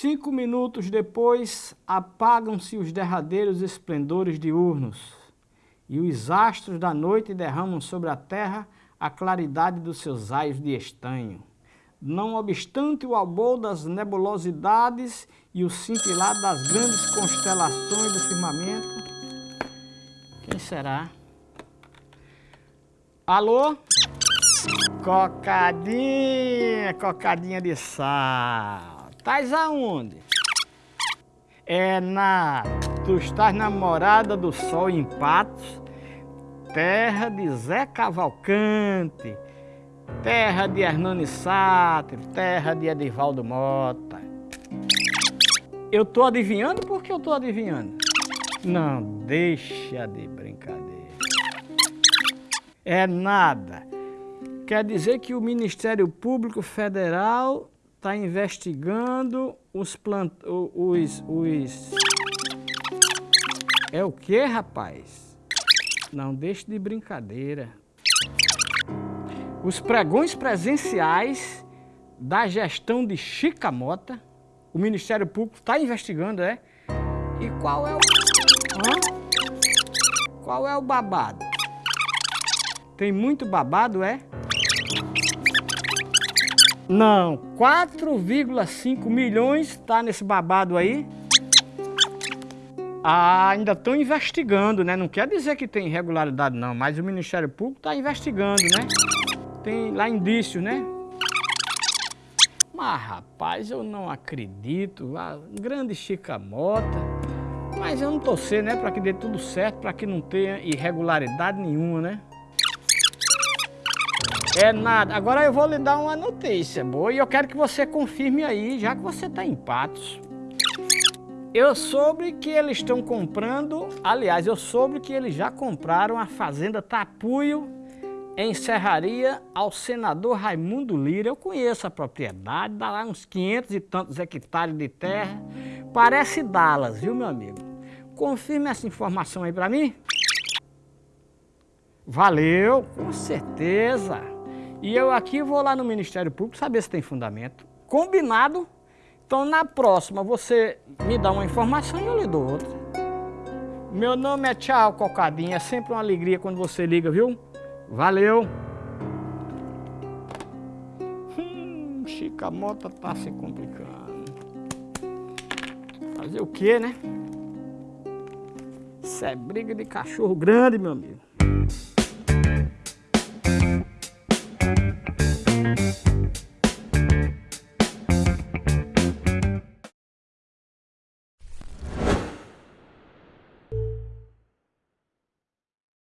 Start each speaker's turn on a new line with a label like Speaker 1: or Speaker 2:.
Speaker 1: Cinco minutos depois, apagam-se os derradeiros esplendores diurnos, e os astros da noite derramam sobre a terra a claridade dos seus raios de estanho. Não obstante o albor das nebulosidades e o cintilar das grandes constelações do firmamento, quem será? Alô? Cocadinha, cocadinha de sal. Tais aonde? É na... Tu estás namorada do sol em Patos, terra de Zé Cavalcante, terra de Hernani Sátiro, terra de Edivaldo Mota. Eu tô adivinhando porque eu tô adivinhando? Não, deixa de brincadeira. É nada. Quer dizer que o Ministério Público Federal está investigando os plant... os... os... É o que, rapaz? Não deixe de brincadeira. Os pregões presenciais da gestão de Chica Mota, o Ministério Público está investigando, é? E qual é o... Hã? Qual é o babado? Tem muito babado, é? Não, 4,5 milhões está nesse babado aí. Ah, ainda estão investigando, né? Não quer dizer que tem irregularidade não, mas o Ministério Público está investigando, né? Tem lá indício, né? Mas rapaz, eu não acredito. A grande Chica Mota. Mas eu não torcer, né? Para que dê tudo certo, para que não tenha irregularidade nenhuma, né? É nada. Agora eu vou lhe dar uma notícia boa e eu quero que você confirme aí, já que você está em Patos. Eu soube que eles estão comprando, aliás, eu soube que eles já compraram a fazenda Tapuio em Serraria ao senador Raimundo Lira. Eu conheço a propriedade, dá lá uns 500 e tantos hectares de terra. Parece Dallas, viu, meu amigo? Confirme essa informação aí para mim. Valeu, com certeza. E eu aqui vou lá no Ministério Público saber se tem fundamento. Combinado? Então na próxima você me dá uma informação e eu lhe dou outra. Meu nome é Tchau Cocadinha, é sempre uma alegria quando você liga, viu? Valeu! Hum, Chica Mota tá se complicando. Fazer o quê, né? Isso é briga de cachorro grande, meu amigo. Thank you.